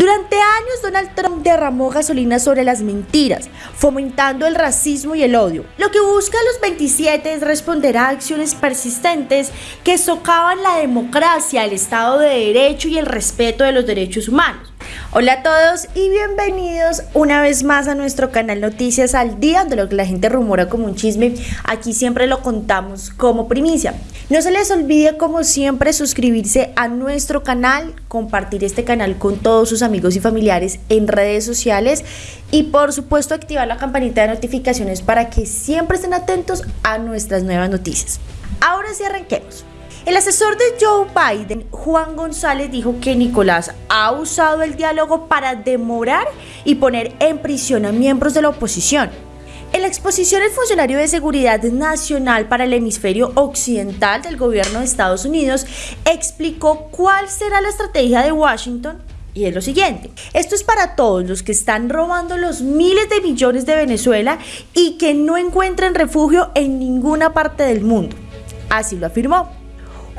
Durante años Donald Trump derramó gasolina sobre las mentiras, fomentando el racismo y el odio. Lo que busca los 27 es responder a acciones persistentes que socavan la democracia, el Estado de Derecho y el respeto de los derechos humanos. Hola a todos y bienvenidos una vez más a nuestro canal Noticias al Día, de lo que la gente rumora como un chisme. Aquí siempre lo contamos como primicia. No se les olvide como siempre suscribirse a nuestro canal, compartir este canal con todos sus amigos y familiares en redes sociales y por supuesto activar la campanita de notificaciones para que siempre estén atentos a nuestras nuevas noticias. Ahora sí arranquemos. El asesor de Joe Biden, Juan González, dijo que Nicolás ha usado el diálogo para demorar y poner en prisión a miembros de la oposición. En la exposición, el funcionario de Seguridad Nacional para el Hemisferio Occidental del gobierno de Estados Unidos explicó cuál será la estrategia de Washington y es lo siguiente, esto es para todos los que están robando los miles de millones de Venezuela y que no encuentran refugio en ninguna parte del mundo. Así lo afirmó.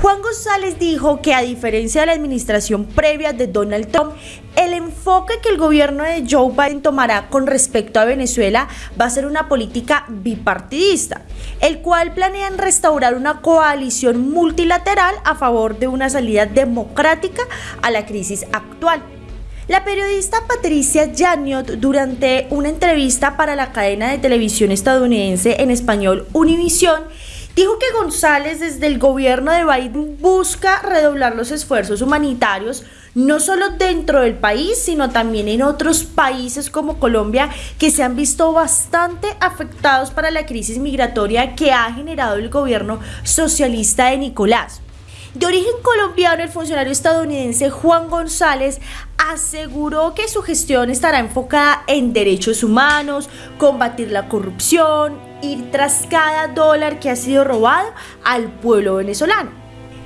Juan González dijo que a diferencia de la administración previa de Donald Trump, el enfoque que el gobierno de Joe Biden tomará con respecto a Venezuela va a ser una política bipartidista, el cual planean restaurar una coalición multilateral a favor de una salida democrática a la crisis actual. La periodista Patricia Janiot, durante una entrevista para la cadena de televisión estadounidense en español Univision, Dijo que González desde el gobierno de Biden busca redoblar los esfuerzos humanitarios no solo dentro del país, sino también en otros países como Colombia que se han visto bastante afectados para la crisis migratoria que ha generado el gobierno socialista de Nicolás. De origen colombiano, el funcionario estadounidense Juan González aseguró que su gestión estará enfocada en derechos humanos, combatir la corrupción, ir tras cada dólar que ha sido robado al pueblo venezolano.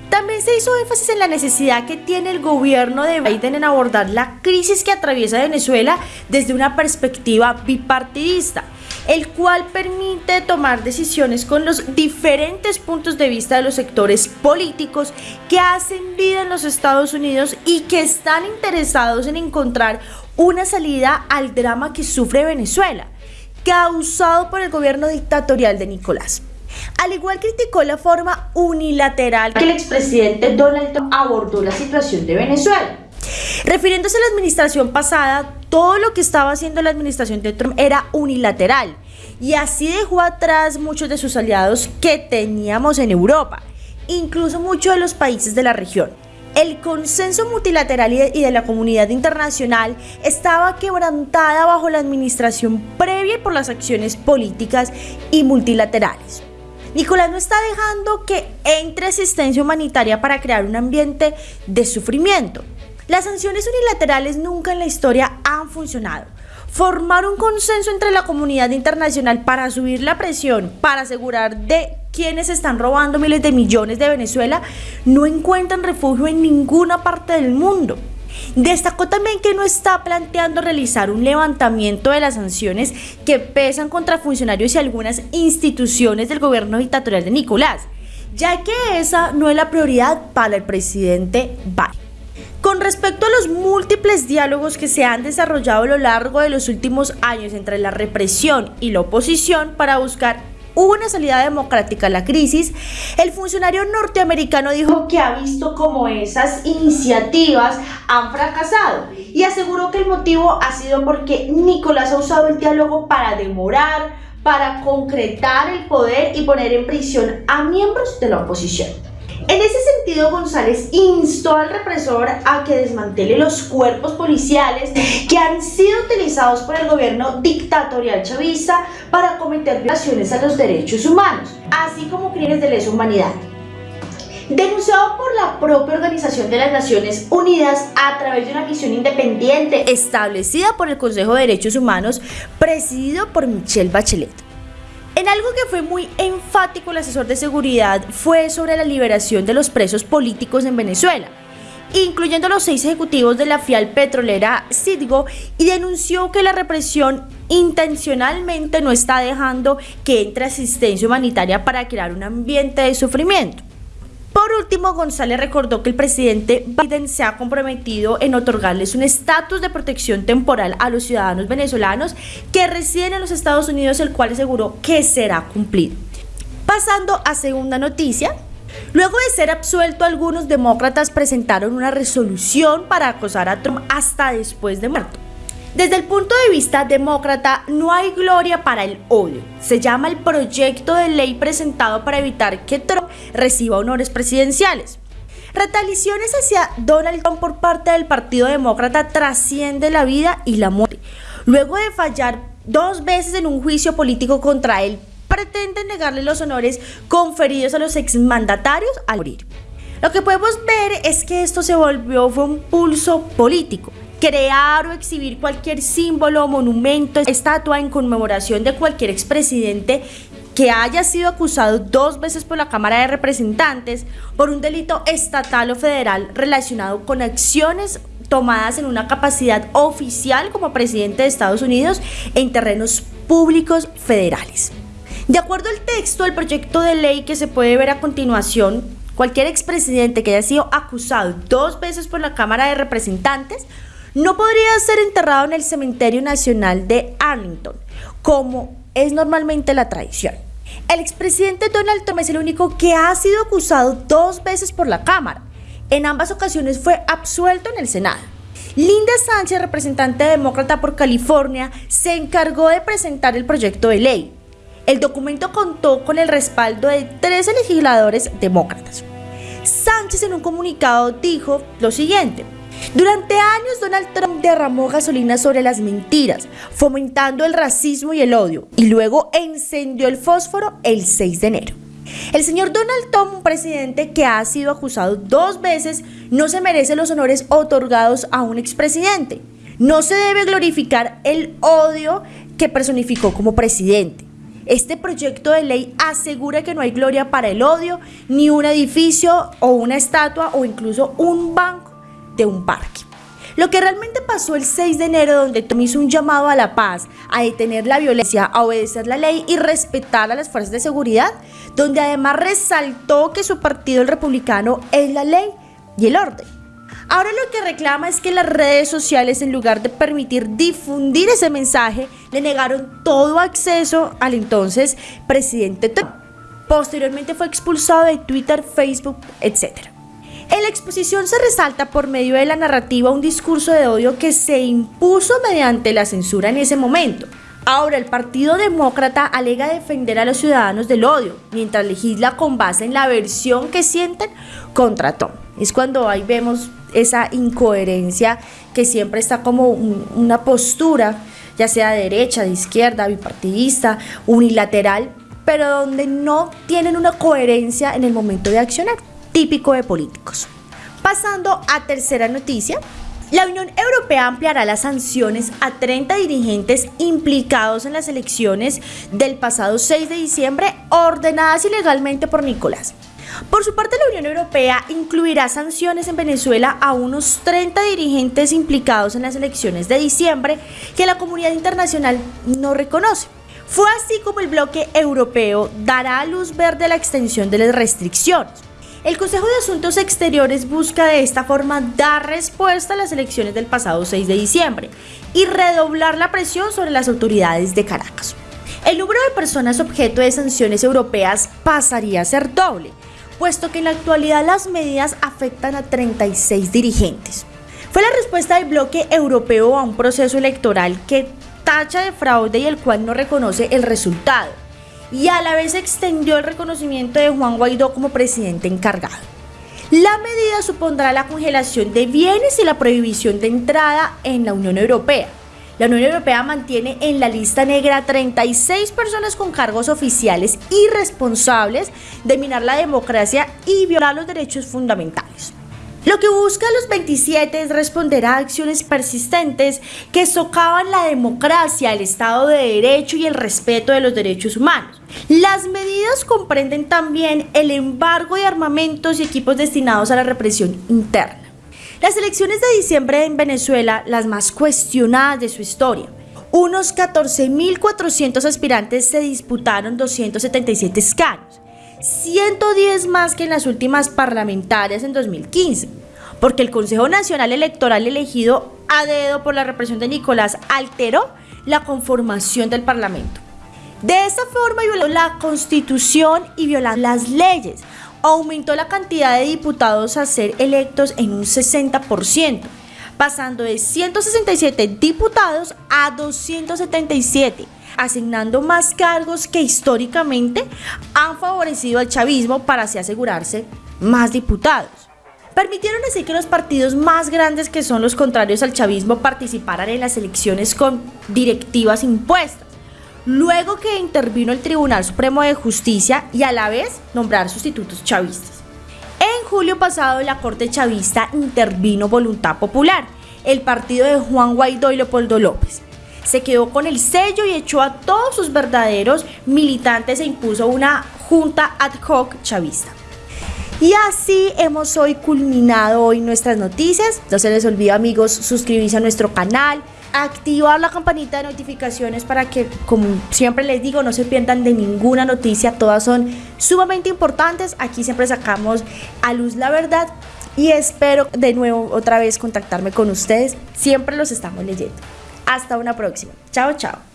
También se hizo énfasis en la necesidad que tiene el gobierno de Biden en abordar la crisis que atraviesa Venezuela desde una perspectiva bipartidista, el cual permite tomar decisiones con los diferentes puntos de vista de los sectores políticos que hacen vida en los Estados Unidos y que están interesados en encontrar una salida al drama que sufre Venezuela causado por el gobierno dictatorial de Nicolás. Al igual criticó la forma unilateral que el expresidente Donald Trump abordó la situación de Venezuela. Refiriéndose a la administración pasada, todo lo que estaba haciendo la administración de Trump era unilateral y así dejó atrás muchos de sus aliados que teníamos en Europa, incluso muchos de los países de la región el consenso multilateral y de, la comunidad internacional estaba quebrantada bajo la administración previa por las acciones políticas y multilaterales. Nicolás no está dejando que entre asistencia humanitaria para crear un ambiente de sufrimiento. Las sanciones unilaterales nunca en la historia han funcionado. Formar un consenso entre la comunidad internacional para subir la presión, para asegurar de quienes están robando miles de millones de Venezuela no encuentran refugio en ninguna parte del mundo. Destacó también que no está planteando realizar un levantamiento de las sanciones que pesan contra funcionarios y algunas instituciones del gobierno dictatorial de Nicolás, ya que esa no es la prioridad para el presidente Biden. Con respecto a los múltiples diálogos que se han desarrollado a lo largo de los últimos años entre la represión y la oposición para buscar una salida democrática a la crisis, el funcionario norteamericano dijo que ha visto cómo esas iniciativas han fracasado y aseguró que el motivo ha sido porque Nicolás ha usado el diálogo para demorar, para concretar el poder y poner en prisión a miembros de la oposición. En ese sentido, González instó al represor a que desmantele los cuerpos policiales que han sido utilizados por el gobierno dictatorial chavista para cometer violaciones a los derechos humanos, así como crímenes de lesa humanidad. Denunciado por la propia Organización de las Naciones Unidas a través de una misión independiente establecida por el Consejo de Derechos Humanos, presidido por Michelle Bachelet. En algo que fue muy enfático el asesor de seguridad fue sobre la liberación de los presos políticos en Venezuela, incluyendo los seis ejecutivos de la fial petrolera Citgo, y denunció que la represión intencionalmente no está dejando que entre asistencia humanitaria para crear un ambiente de sufrimiento. Por último, González recordó que el presidente Biden se ha comprometido en otorgarles un estatus de protección temporal a los ciudadanos venezolanos que residen en los Estados Unidos, el cual aseguró que será cumplido. Pasando a segunda noticia, Luego de ser absuelto, algunos demócratas presentaron una resolución para acosar a Trump hasta después de muerto. Desde el punto de vista demócrata, no hay gloria para el odio. Se llama el proyecto de ley presentado para evitar que Trump reciba honores presidenciales. Retaliaciones hacia Donald Trump por parte del Partido Demócrata trasciende la vida y la muerte. Luego de fallar dos veces en un juicio político contra él, pretenden negarle los honores conferidos a los exmandatarios al morir. Lo que podemos ver es que esto se volvió fue un pulso político crear o exhibir cualquier símbolo, monumento, estatua en conmemoración de cualquier expresidente que haya sido acusado dos veces por la Cámara de Representantes por un delito estatal o federal relacionado con acciones tomadas en una capacidad oficial como presidente de Estados Unidos en terrenos públicos federales. De acuerdo al texto del proyecto de ley que se puede ver a continuación, cualquier expresidente que haya sido acusado dos veces por la Cámara de Representantes no podría ser enterrado en el Cementerio Nacional de Arlington, como es normalmente la tradición. El expresidente Donald Trump es el único que ha sido acusado dos veces por la Cámara. En ambas ocasiones fue absuelto en el Senado. Linda Sánchez, representante demócrata por California, se encargó de presentar el proyecto de ley. El documento contó con el respaldo de 13 legisladores demócratas. Sánchez en un comunicado dijo lo siguiente, durante años Donald Trump derramó gasolina sobre las mentiras, fomentando el racismo y el odio, y luego encendió el fósforo el 6 de enero. El señor Donald Trump, un presidente que ha sido acusado dos veces, no se merece los honores otorgados a un expresidente. No se debe glorificar el odio que personificó como presidente. Este proyecto de ley asegura que no hay gloria para el odio, ni un edificio o una estatua o incluso un banco de un parque. Lo que realmente pasó el 6 de enero, donde Tom hizo un llamado a la paz, a detener la violencia, a obedecer la ley y respetar a las fuerzas de seguridad, donde además resaltó que su partido, el republicano, es la ley y el orden. Ahora lo que reclama es que las redes sociales, en lugar de permitir difundir ese mensaje, le negaron todo acceso al entonces presidente Trump. Posteriormente fue expulsado de Twitter, Facebook, etc. En la exposición se resalta por medio de la narrativa un discurso de odio que se impuso mediante la censura en ese momento. Ahora, el Partido Demócrata alega defender a los ciudadanos del odio, mientras legisla con base en la versión que sienten contra Tom. Es cuando ahí vemos esa incoherencia que siempre está como una postura, ya sea de derecha, de izquierda, bipartidista, unilateral, pero donde no tienen una coherencia en el momento de accionar típico de políticos. Pasando a tercera noticia, la Unión Europea ampliará las sanciones a 30 dirigentes implicados en las elecciones del pasado 6 de diciembre ordenadas ilegalmente por Nicolás. Por su parte, la Unión Europea incluirá sanciones en Venezuela a unos 30 dirigentes implicados en las elecciones de diciembre que la comunidad internacional no reconoce. Fue así como el bloque europeo dará luz verde a la extensión de las restricciones. El Consejo de Asuntos Exteriores busca de esta forma dar respuesta a las elecciones del pasado 6 de diciembre y redoblar la presión sobre las autoridades de Caracas. El número de personas objeto de sanciones europeas pasaría a ser doble, puesto que en la actualidad las medidas afectan a 36 dirigentes. Fue la respuesta del bloque europeo a un proceso electoral que tacha de fraude y el cual no reconoce el resultado y a la vez extendió el reconocimiento de Juan Guaidó como presidente encargado. La medida supondrá la congelación de bienes y la prohibición de entrada en la Unión Europea. La Unión Europea mantiene en la lista negra 36 personas con cargos oficiales y responsables de minar la democracia y violar los derechos fundamentales. Lo que busca los 27 es responder a acciones persistentes que socavan la democracia, el Estado de Derecho y el respeto de los derechos humanos. Las medidas comprenden también el embargo de armamentos y equipos destinados a la represión interna. Las elecciones de diciembre en Venezuela, las más cuestionadas de su historia, unos 14.400 aspirantes se disputaron 277 escaños. 110 más que en las últimas parlamentarias en 2015, porque el Consejo Nacional Electoral elegido a dedo por la represión de Nicolás alteró la conformación del Parlamento. De esta forma violó la constitución y violó las leyes. Aumentó la cantidad de diputados a ser electos en un 60%, pasando de 167 diputados a 277, asignando más cargos que históricamente han favorecido al chavismo para así asegurarse más diputados. Permitieron así que los partidos más grandes que son los contrarios al chavismo participaran en las elecciones con directivas impuestas luego que intervino el Tribunal Supremo de Justicia y a la vez nombrar sustitutos chavistas. En julio pasado la Corte Chavista intervino Voluntad Popular, el partido de Juan Guaidó y Leopoldo López. Se quedó con el sello y echó a todos sus verdaderos militantes e impuso una junta ad hoc chavista. Y así hemos hoy culminado hoy nuestras noticias. No se les olvide amigos suscribirse a nuestro canal, activar la campanita de notificaciones para que, como siempre les digo, no se pierdan de ninguna noticia. Todas son sumamente importantes. Aquí siempre sacamos a luz la verdad y espero de nuevo otra vez contactarme con ustedes. Siempre los estamos leyendo. Hasta una próxima. Chao, chao.